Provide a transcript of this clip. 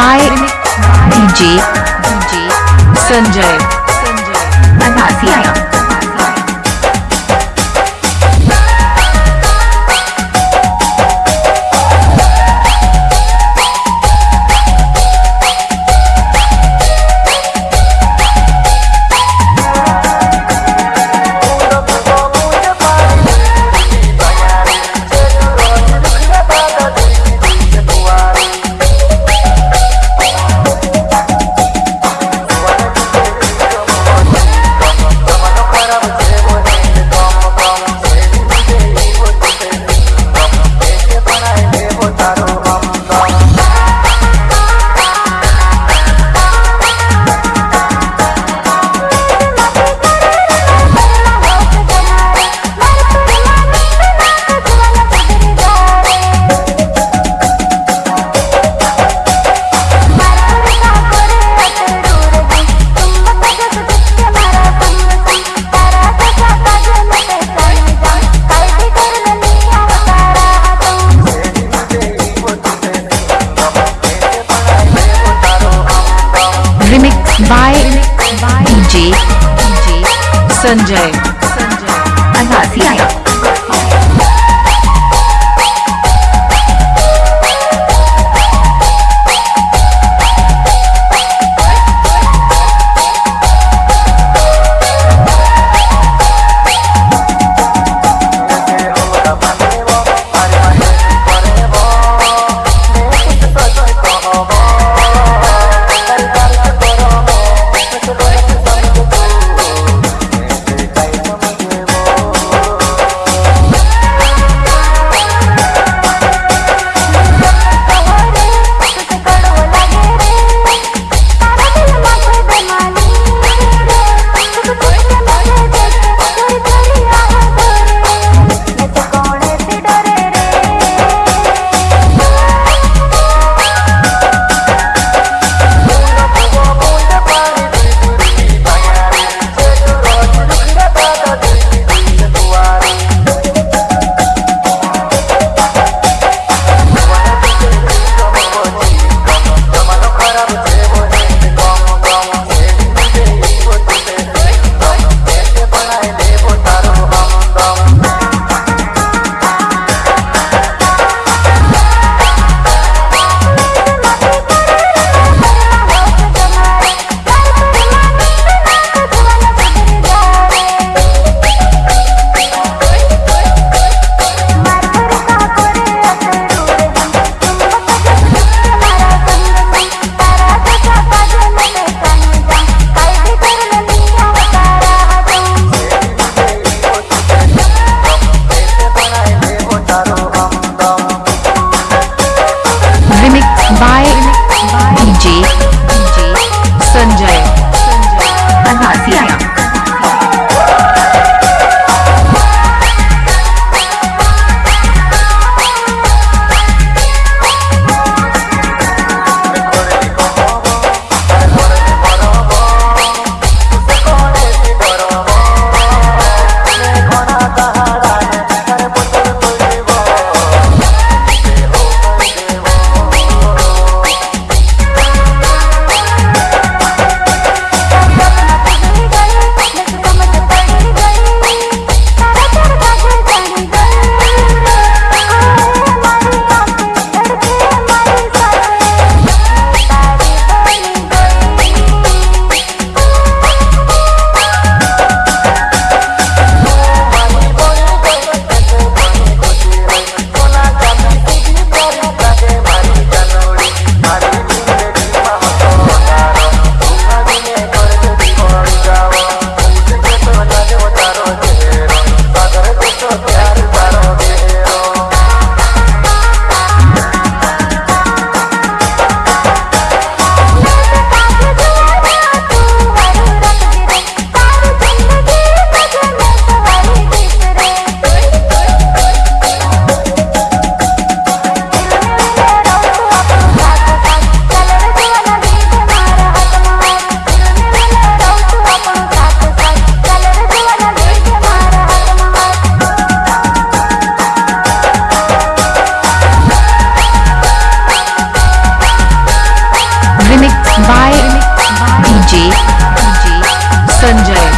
by DJ DJ Sanjay Sanjay Anasia. Sanjay Sanjay अनासिया Sanjay.